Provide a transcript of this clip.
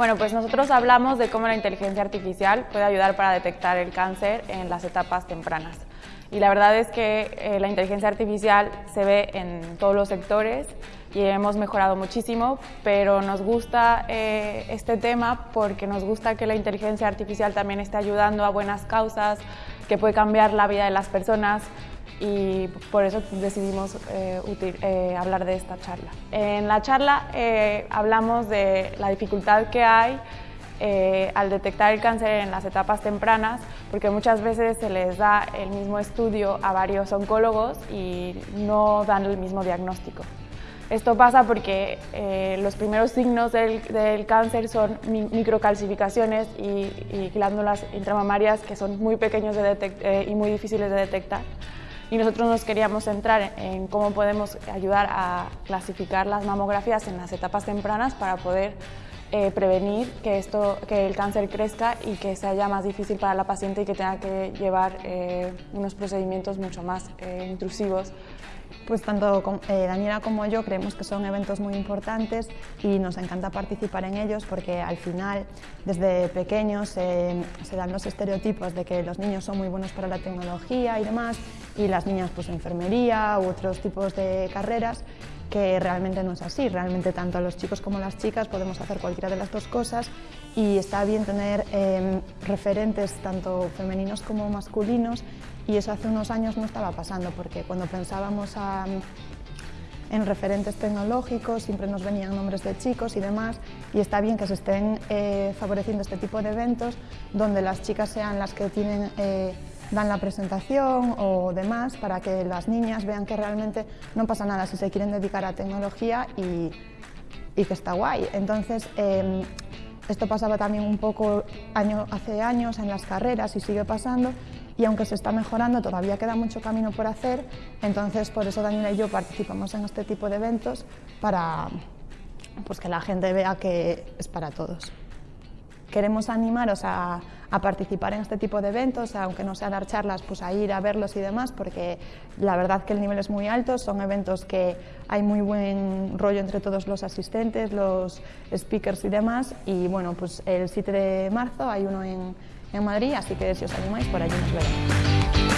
Bueno, pues nosotros hablamos de cómo la inteligencia artificial puede ayudar para detectar el cáncer en las etapas tempranas. Y la verdad es que eh, la inteligencia artificial se ve en todos los sectores y hemos mejorado muchísimo, pero nos gusta eh, este tema porque nos gusta que la inteligencia artificial también esté ayudando a buenas causas, que puede cambiar la vida de las personas y por eso decidimos eh, hablar de esta charla. En la charla hablamos de la dificultad que hay eh, al detectar el cáncer en las etapas tempranas, porque muchas veces se les da el mismo estudio a varios oncólogos y no dan el mismo diagnóstico. Esto pasa porque eh, los primeros signos del, cáncer son microcalcificaciones y, glándulas intramamarias que son muy pequeños eh, y muy difíciles de detectar. Y nosotros nos queríamos centrar en cómo podemos ayudar a clasificar las mamografías en las etapas tempranas para poder eh, prevenir que, esto, que el cáncer crezca y que sea ya más difícil para la paciente y que tenga que llevar eh, unos procedimientos mucho más eh, intrusivos. Pues tanto Daniela como yo creemos que son eventos muy importantes y nos encanta participar en ellos porque al final desde pequeños se dan los estereotipos de que los niños son muy buenos para la tecnología y demás y las niñas pues enfermería u otros tipos de carreras que realmente no es así, realmente tanto los chicos como las chicas podemos hacer cualquiera de las dos cosas y está bien tener em, referentes tanto femeninos como masculinos y eso hace unos años no estaba pasando porque cuando pensábamos en referentes tecnológicos siempre nos venían nombres de chicos y demás y está bien que se estén eh, favoreciendo este tipo de eventos donde las chicas sean las que tienen eh, dan la presentación o demás para que las niñas vean que realmente no pasa nada si se quieren dedicar a tecnología y, que está guay. Entonces, em, esto pasaba también un poco año, hace años en las carreras y sigue pasando y aunque se está mejorando todavía queda mucho camino por hacer, entonces por eso Daniela y yo participamos en este tipo de eventos para pues, que la gente vea que es para todos. Queremos animaros a, participar en este tipo de eventos, aunque no sea dar charlas, pues a ir a verlos y demás, porque la verdad que el nivel es muy alto, son eventos que hay muy buen rollo entre todos los asistentes, los speakers y demás, y bueno, pues el 7 de marzo hay uno en, en Madrid, así que si os animáis, por allí nos veremos.